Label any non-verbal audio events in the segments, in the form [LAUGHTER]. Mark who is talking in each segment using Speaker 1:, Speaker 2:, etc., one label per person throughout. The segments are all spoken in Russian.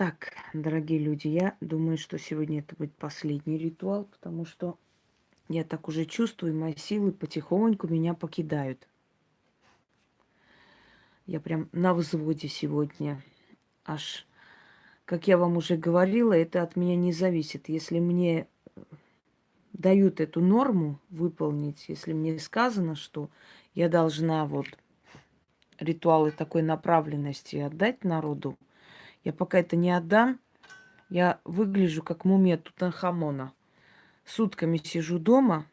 Speaker 1: Так, дорогие люди, я думаю, что сегодня это будет последний ритуал, потому что я так уже чувствую, мои силы потихоньку меня покидают. Я прям на взводе сегодня. Аж, как я вам уже говорила, это от меня не зависит. Если мне дают эту норму выполнить, если мне сказано, что я должна вот ритуалы такой направленности отдать народу, я пока это не отдам, я выгляжу как мумия Тутанхамона. Сутками сижу дома,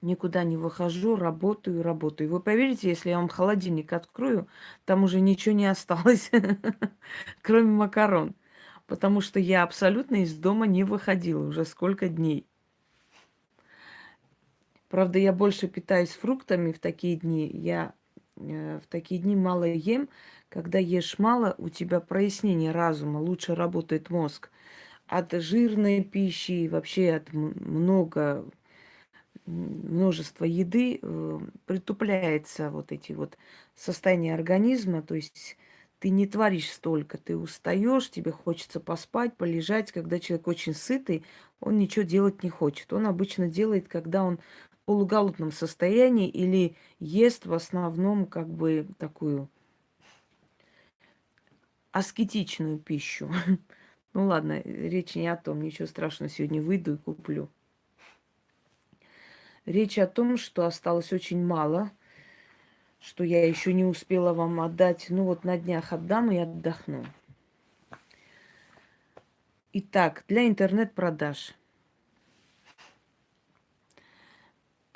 Speaker 1: никуда не выхожу, работаю, работаю. Вы поверите, если я вам холодильник открою, там уже ничего не осталось, [LAUGHS] кроме макарон. Потому что я абсолютно из дома не выходила уже сколько дней. Правда, я больше питаюсь фруктами в такие дни. Я э, в такие дни мало ем, когда ешь мало, у тебя прояснение разума, лучше работает мозг. От жирной пищи, вообще от много, множества еды э, притупляется вот эти вот состояния организма, то есть ты не творишь столько, ты устаешь, тебе хочется поспать, полежать. Когда человек очень сытый, он ничего делать не хочет. Он обычно делает, когда он в полуголодном состоянии или ест в основном как бы такую аскетичную пищу. [LAUGHS] Ну ладно, речь не о том, ничего страшного, сегодня выйду и куплю. Речь о том, что осталось очень мало, что я еще не успела вам отдать. Ну вот на днях отдам и отдохну. Итак, для интернет-продаж.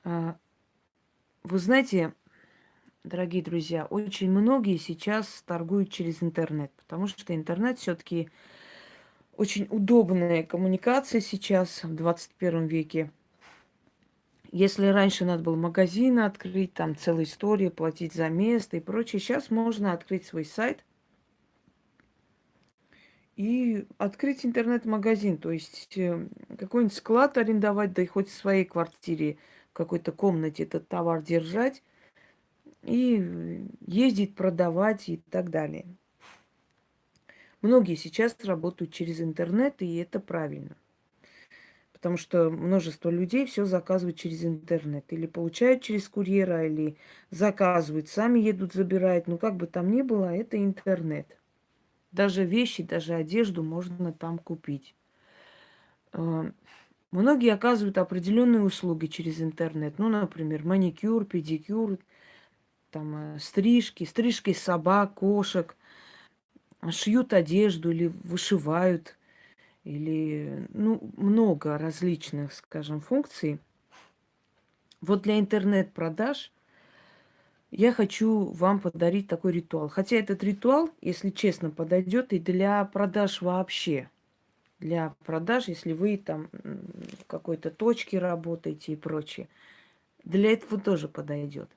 Speaker 1: А, вы знаете, дорогие друзья, очень многие сейчас торгуют через интернет, потому что интернет все-таки очень удобная коммуникация сейчас в 21 веке. Если раньше надо было магазин открыть, там целая история, платить за место и прочее, сейчас можно открыть свой сайт и открыть интернет-магазин, то есть э, какой-нибудь склад арендовать, да и хоть в своей квартире, в какой-то комнате этот товар держать, и ездить, продавать и так далее. Многие сейчас работают через интернет, и это правильно. Потому что множество людей все заказывают через интернет. Или получают через курьера, или заказывают, сами едут, забирают. Ну, как бы там ни было, это интернет. Даже вещи, даже одежду можно там купить. А, многие оказывают определенные услуги через интернет. Ну, например, маникюр, педикюр, там э, стрижки, стрижки собак, кошек, шьют одежду или вышивают, или ну, много различных, скажем, функций. Вот для интернет-продаж я хочу вам подарить такой ритуал. Хотя этот ритуал, если честно, подойдет и для продаж вообще. Для продаж, если вы там в какой-то точке работаете и прочее. Для этого тоже подойдет.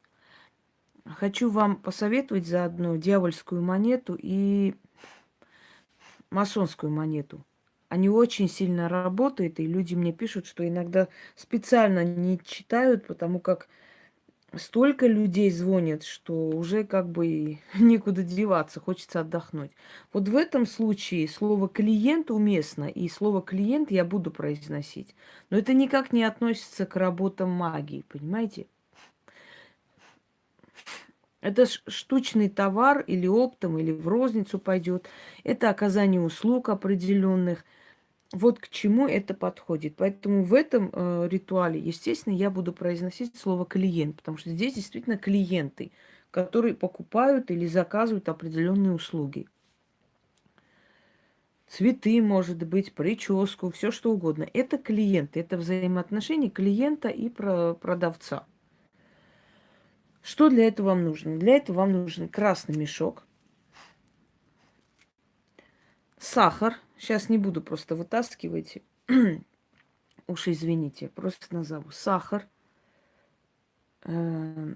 Speaker 1: Хочу вам посоветовать заодно дьявольскую монету и масонскую монету. Они очень сильно работают, и люди мне пишут, что иногда специально не читают, потому как столько людей звонят, что уже как бы [LAUGHS] некуда деваться, хочется отдохнуть. Вот в этом случае слово клиент уместно, и слово клиент я буду произносить. Но это никак не относится к работам магии, понимаете? Это штучный товар или оптом, или в розницу пойдет. Это оказание услуг определенных. Вот к чему это подходит. Поэтому в этом э, ритуале, естественно, я буду произносить слово клиент, потому что здесь действительно клиенты, которые покупают или заказывают определенные услуги. Цветы, может быть, прическу, все что угодно. Это клиенты, это взаимоотношения клиента и продавца. Что для этого вам нужно? Для этого вам нужен красный мешок, сахар. Сейчас не буду просто вытаскивать. [CLEARS THROAT] Уж извините, просто назову. Сахар, э,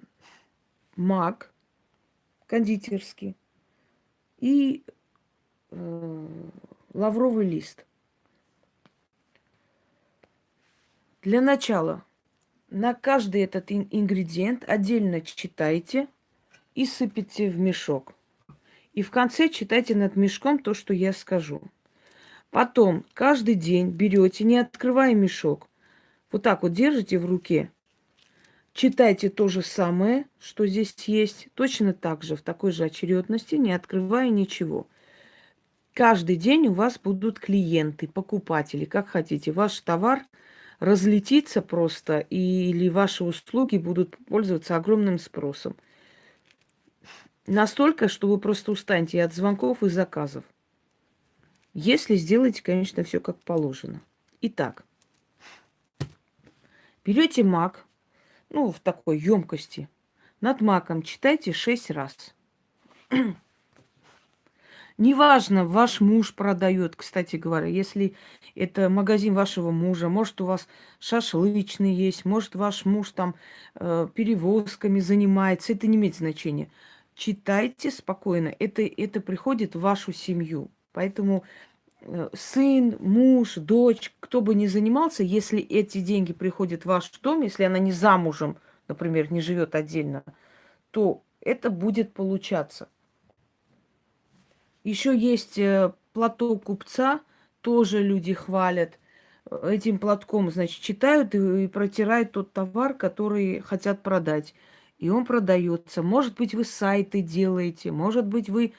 Speaker 1: мак кондитерский и э, лавровый лист. Для начала на каждый этот ингредиент отдельно читайте и сыпите в мешок. И в конце читайте над мешком то, что я скажу. Потом каждый день берете, не открывая мешок, вот так вот держите в руке, читайте то же самое, что здесь есть, точно так же, в такой же очередности, не открывая ничего. Каждый день у вас будут клиенты, покупатели, как хотите. Ваш товар разлетится просто, или ваши услуги будут пользоваться огромным спросом. Настолько, что вы просто устанете от звонков и заказов. Если сделаете, конечно, все как положено. Итак, берете мак, ну, в такой емкости. Над маком читайте шесть раз. Неважно, ваш муж продает, кстати говоря, если это магазин вашего мужа, может, у вас шашлычный есть, может, ваш муж там э, перевозками занимается, это не имеет значения. Читайте спокойно, это, это приходит в вашу семью. Поэтому э, сын, муж, дочь, кто бы ни занимался, если эти деньги приходят в ваш дом, если она не замужем, например, не живет отдельно, то это будет получаться. Еще есть э, платок купца, тоже люди хвалят. Этим платком, значит, читают и протирают тот товар, который хотят продать. И он продается. Может быть, вы сайты делаете, может быть, вы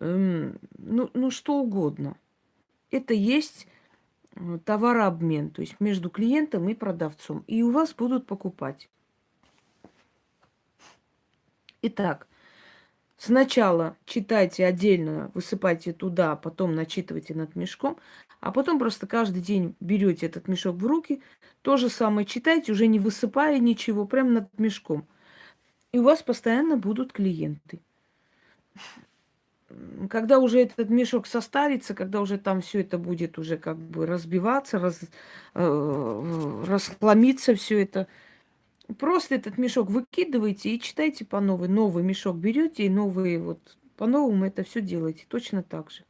Speaker 1: эм, ну, ну что угодно. Это есть э, товарообмен, то есть между клиентом и продавцом. И у вас будут покупать. Итак, Сначала читайте отдельно, высыпайте туда, потом начитывайте над мешком, а потом просто каждый день берете этот мешок в руки, то же самое читайте, уже не высыпая ничего, прямо над мешком. И у вас постоянно будут клиенты. Когда уже этот мешок состарится, когда уже там все это будет уже как бы разбиваться, раз, э, расхламиться все это, Просто этот мешок выкидываете и читайте по новой. Новый мешок берете и новые вот по-новому это все делаете. Точно так же.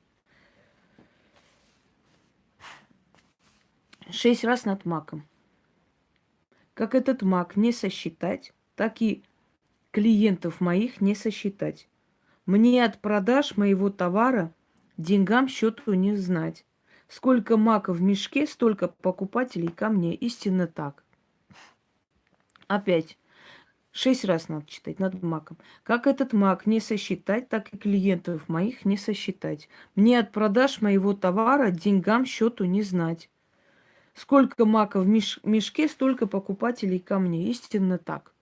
Speaker 1: Шесть раз над маком. Как этот мак не сосчитать, так и клиентов моих не сосчитать. Мне от продаж моего товара деньгам счету не знать. Сколько мака в мешке, столько покупателей ко мне. Истинно так. Опять. Шесть раз надо читать над маком. Как этот мак не сосчитать, так и клиентов моих не сосчитать. Мне от продаж моего товара деньгам счету не знать. Сколько мака в меш мешке, столько покупателей ко мне. Истинно так.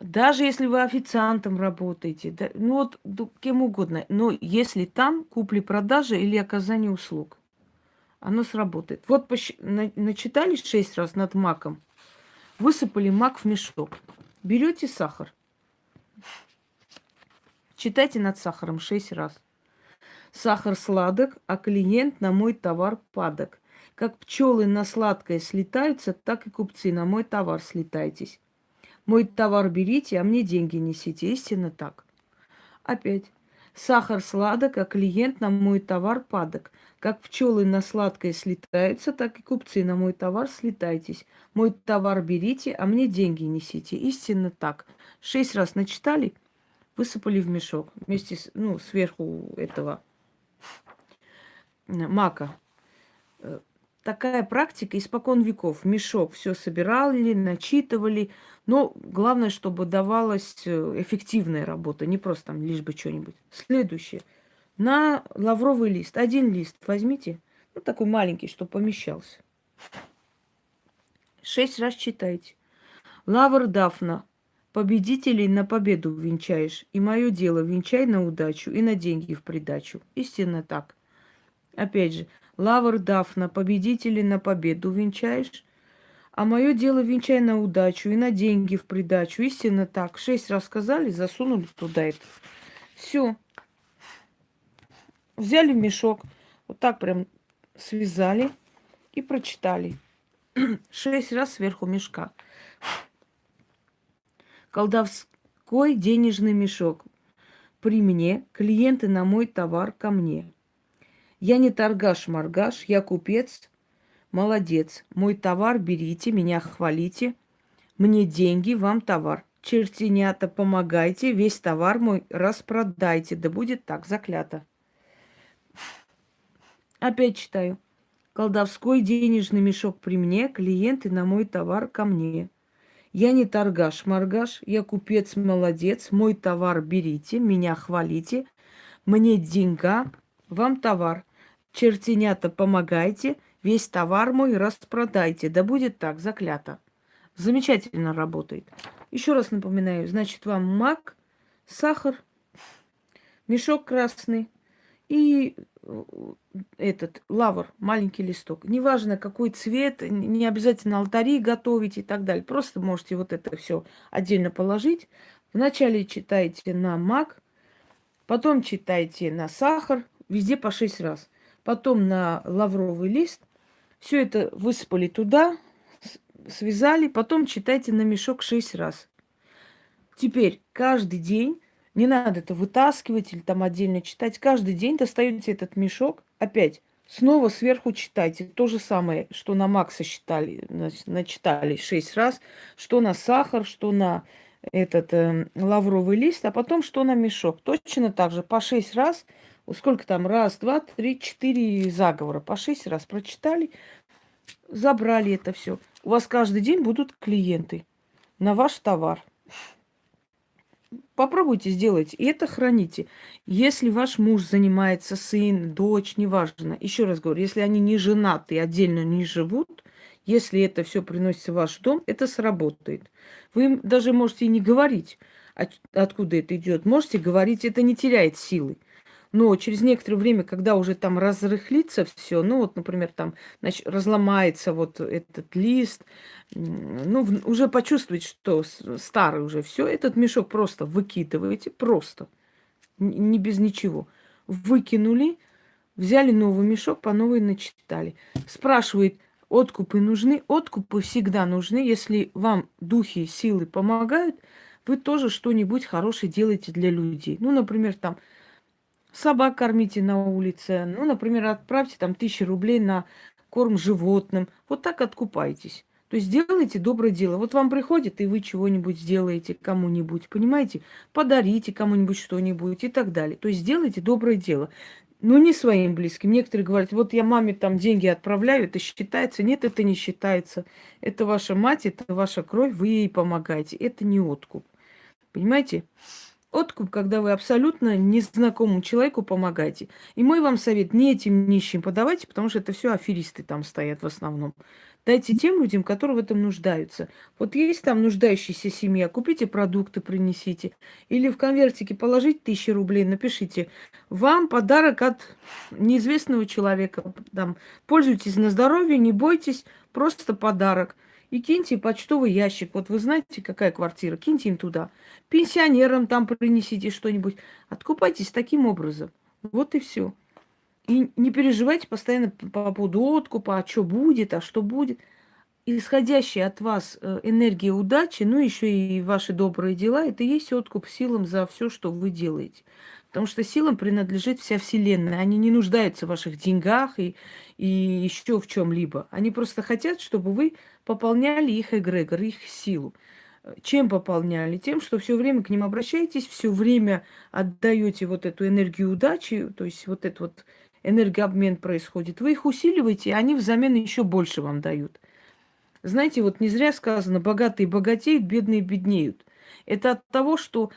Speaker 1: Даже если вы официантом работаете, да, ну вот кем угодно, но если там купли-продажи или оказание услуг, оно сработает. Вот пощ... начитали шесть раз над маком, Высыпали мак в мешок. Берете сахар. Читайте над сахаром шесть раз. Сахар сладок, а клиент на мой товар падок. Как пчелы на сладкое слетаются, так и купцы на мой товар слетайтесь. Мой товар берите, а мне деньги несите. Истинно так. Опять. Сахар сладок, а клиент на мой товар падок. Как пчелы на сладкое слетаются, так и купцы на мой товар слетайтесь. Мой товар берите, а мне деньги несите. Истинно так. Шесть раз начитали, высыпали в мешок вместе с, ну, сверху этого мака. Э, такая практика испокон веков. Мешок все собирали, начитывали. Но главное, чтобы давалась э, эффективная работа, не просто там лишь бы что-нибудь. Следующее – на лавровый лист. Один лист возьмите. Ну, такой маленький, чтобы помещался. Шесть раз читайте. Лавр Дафна. Победителей на победу венчаешь. И мое дело венчай на удачу и на деньги в придачу. Истинно так. Опять же, Лавр Дафна. Победителей на победу венчаешь. А мое дело венчай на удачу и на деньги в придачу. Истинно так. Шесть раз сказали, засунули туда это. Все. Взяли мешок, вот так прям связали и прочитали. [CLEARS THROAT] Шесть раз сверху мешка. Колдовской денежный мешок. При мне клиенты на мой товар ко мне. Я не торгаш-маргаш, я купец. Молодец. Мой товар берите, меня хвалите. Мне деньги, вам товар. чертенята, помогайте, весь товар мой распродайте. Да будет так, заклято. Опять читаю. Колдовской денежный мешок при мне, клиенты на мой товар ко мне. Я не торгаш-маргаш, я купец молодец, мой товар берите, меня хвалите, мне деньга, вам товар. Чертенята, помогайте, весь товар мой распродайте. Да будет так, заклято. Замечательно работает. Еще раз напоминаю, значит, вам мак, сахар, мешок красный и э, этот лавр, маленький листок. Неважно, какой цвет, не обязательно алтари готовить и так далее. Просто можете вот это все отдельно положить. Вначале читайте на мак, потом читайте на сахар, везде по шесть раз. Потом на лавровый лист. Все это высыпали туда, связали, потом читайте на мешок шесть раз. Теперь каждый день, не надо это вытаскивать или там отдельно читать, каждый день достаете этот мешок, опять снова сверху читайте. То же самое, что на Макса считали, начитали шесть раз, что на сахар, что на этот э, лавровый лист, а потом что на мешок. Точно так же по шесть раз, сколько там, раз, два, три, четыре заговора, по шесть раз прочитали, забрали это все. У вас каждый день будут клиенты на ваш товар. Попробуйте сделать, и это храните. Если ваш муж занимается, сын, дочь, неважно, еще раз говорю, если они не женаты отдельно не живут, если это все приносится в ваш дом, это сработает. Вы даже можете и не говорить, откуда это идет. Можете говорить, это не теряет силы. Но через некоторое время, когда уже там разрыхлится все, ну вот, например, там значит, разломается вот этот лист, ну, уже почувствуете, что старый уже все, этот мешок просто выкидываете, просто, не без ничего. Выкинули, взяли новый мешок, по новой начитали. Спрашивает, откупы нужны? Откупы всегда нужны. Если вам духи, силы помогают, вы тоже что-нибудь хорошее делаете для людей. Ну, например, там собак кормите на улице. Ну, например, отправьте там тысячи рублей на корм животным. Вот так откупайтесь. То есть делайте доброе дело. Вот вам приходит, и вы чего-нибудь сделаете кому-нибудь, понимаете? Подарите кому-нибудь что-нибудь и так далее. То есть сделайте доброе дело. Но не своим близким. Некоторые говорят, вот я маме там деньги отправляю, это считается. Нет, это не считается. Это ваша мать, это ваша кровь, вы ей помогаете. Это не откуп. Понимаете? Откуп, когда вы абсолютно незнакомому человеку помогаете. И мой вам совет, не этим нищим подавайте, потому что это все аферисты там стоят в основном. Дайте тем людям, которые в этом нуждаются. Вот есть там нуждающаяся семья, купите продукты, принесите. Или в конвертике положите тысячи рублей, напишите. Вам подарок от неизвестного человека. Там, пользуйтесь на здоровье, не бойтесь, просто подарок и киньте почтовый ящик. Вот вы знаете, какая квартира, киньте им туда. Пенсионерам там принесите что-нибудь. Откупайтесь таким образом. Вот и все. И не переживайте постоянно по поводу откупа, а что будет, а что будет. Исходящая от вас э, энергия удачи, ну еще и ваши добрые дела, это и есть откуп силам за все, что вы делаете. Потому что силам принадлежит вся Вселенная. Они не нуждаются в ваших деньгах и, и еще в чем-либо. Они просто хотят, чтобы вы пополняли их эгрегор, их силу. Чем пополняли? Тем, что все время к ним обращаетесь, все время отдаете вот эту энергию удачи, то есть вот этот вот энергообмен происходит. Вы их усиливаете, они взамен еще больше вам дают. Знаете, вот не зря сказано, богатые богатеют, бедные беднеют. Это от того, что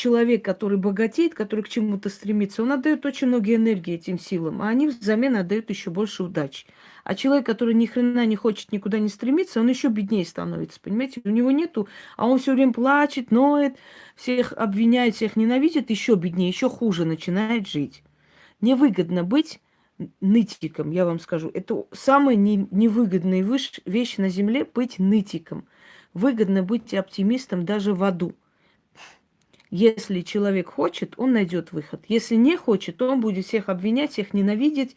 Speaker 1: человек, который богатеет, который к чему-то стремится, он отдает очень много энергии этим силам, а они взамен отдают еще больше удачи. А человек, который ни хрена не хочет никуда не стремиться, он еще беднее становится, понимаете? У него нету, а он все время плачет, ноет, всех обвиняет, всех ненавидит, еще беднее, еще хуже начинает жить. Невыгодно быть нытиком, я вам скажу. Это самая не, невыгодная вещь на земле быть нытиком. Выгодно быть оптимистом даже в аду. Если человек хочет, он найдет выход. Если не хочет, то он будет всех обвинять, всех ненавидеть,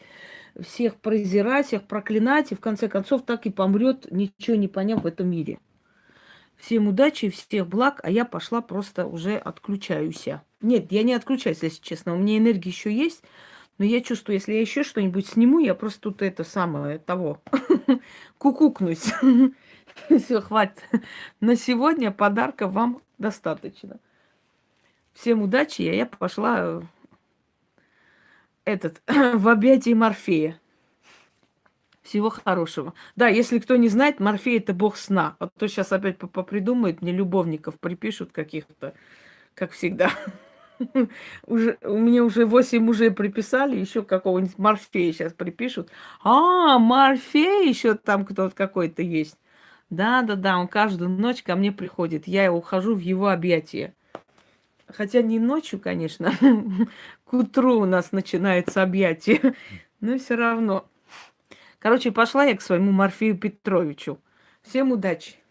Speaker 1: всех презирать, всех проклинать, и в конце концов так и помрет, ничего не поняв в этом мире. Всем удачи, всех благ, а я пошла просто уже отключаюсь. Нет, я не отключаюсь, если честно. У меня энергия еще есть, но я чувствую, если я еще что-нибудь сниму, я просто тут это самое того [LAUGHS] кукукнусь. [LAUGHS] Все, хватит. На сегодня подарка вам достаточно. Всем удачи, а я пошла э, этот [COUGHS] в объятии Морфея. Всего хорошего. Да, если кто не знает, Морфей это бог сна. А то сейчас опять попридумают, мне любовников припишут каких-то, как всегда. [LAUGHS] Уже, у меня уже восемь мужей приписали, еще какого-нибудь Морфея сейчас припишут. А, Морфей еще там кто-то какой-то есть. Да-да-да, он каждую ночь ко мне приходит. Я ухожу в его объятия. Хотя не ночью, конечно. [LAUGHS] К утру у нас начинается объятие. [LAUGHS] Но все равно. Короче, пошла я к своему Морфею Петровичу. Всем удачи!